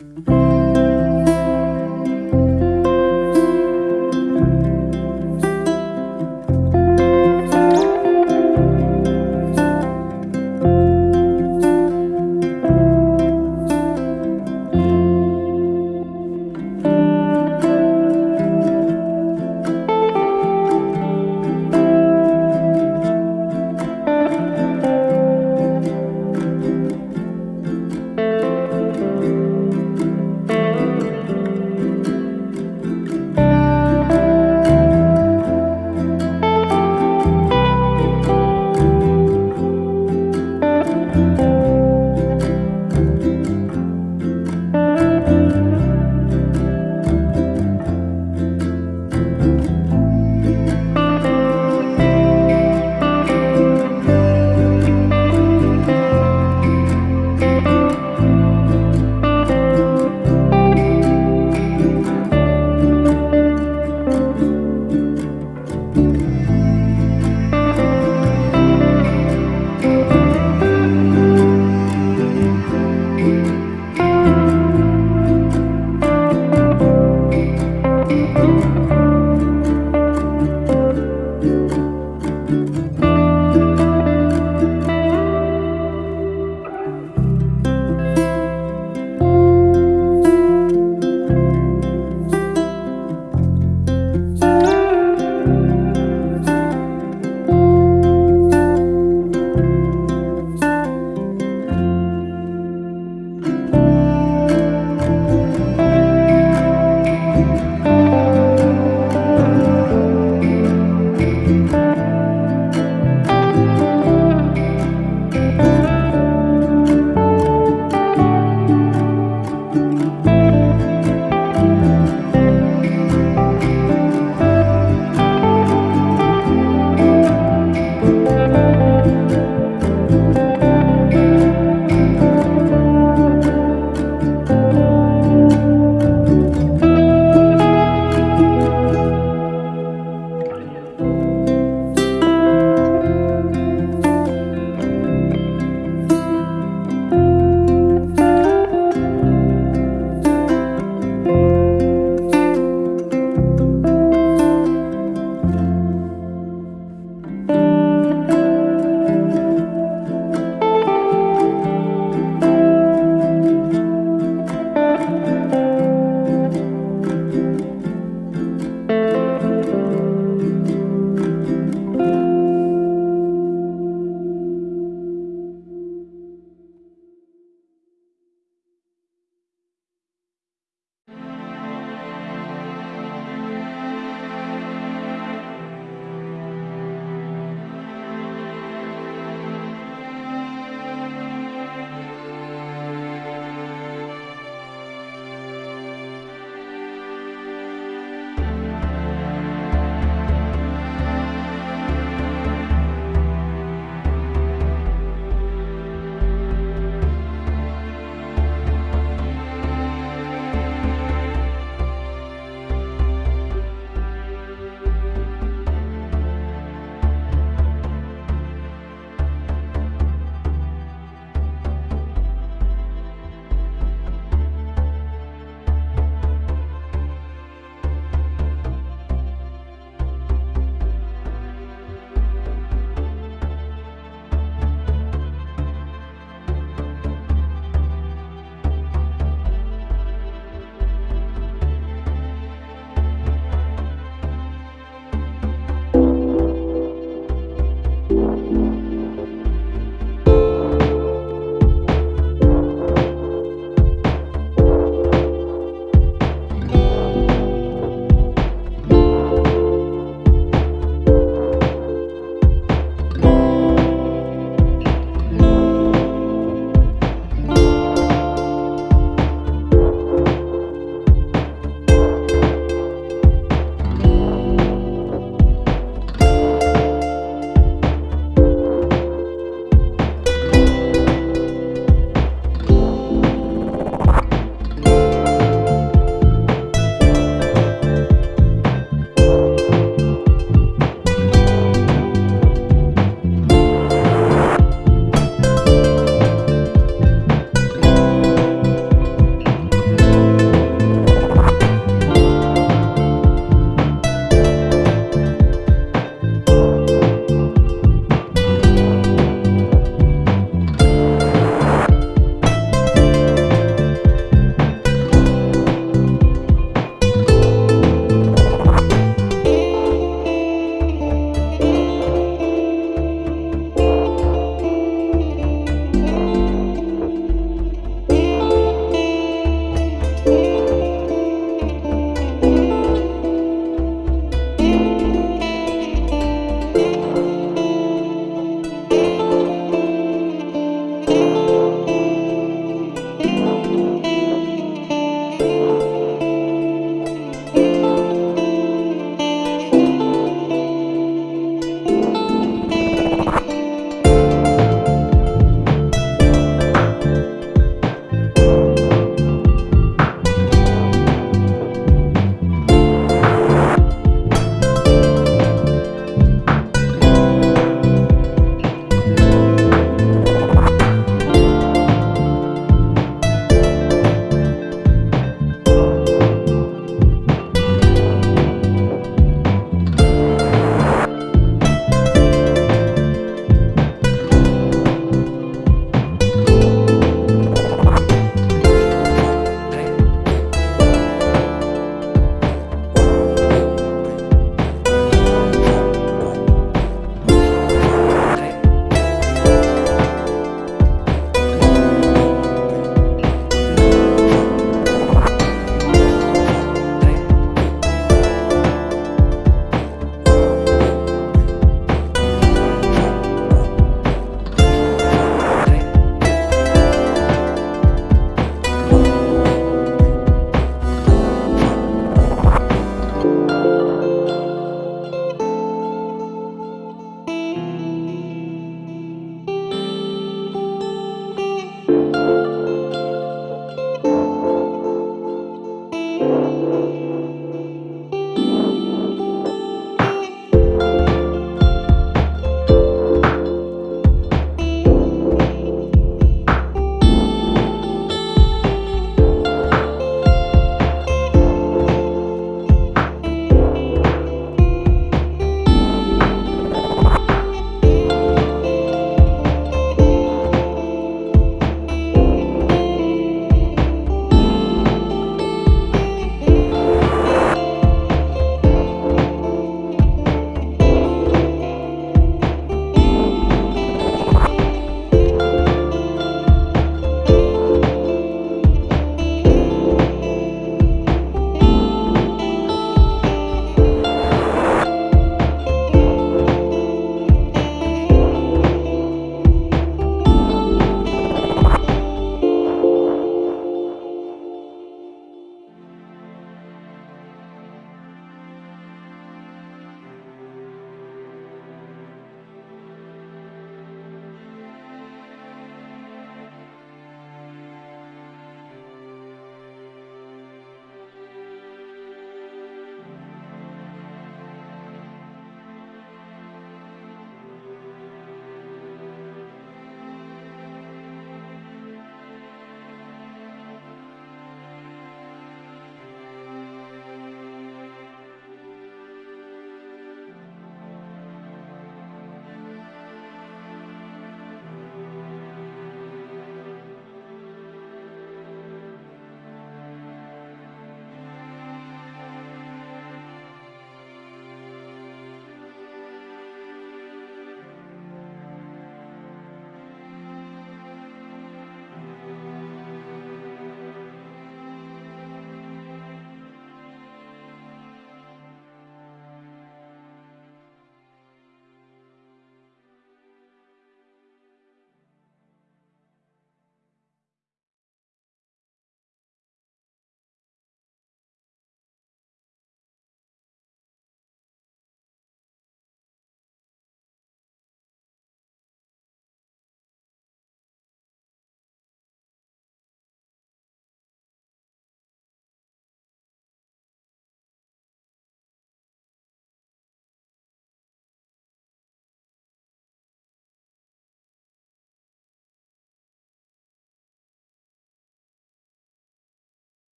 you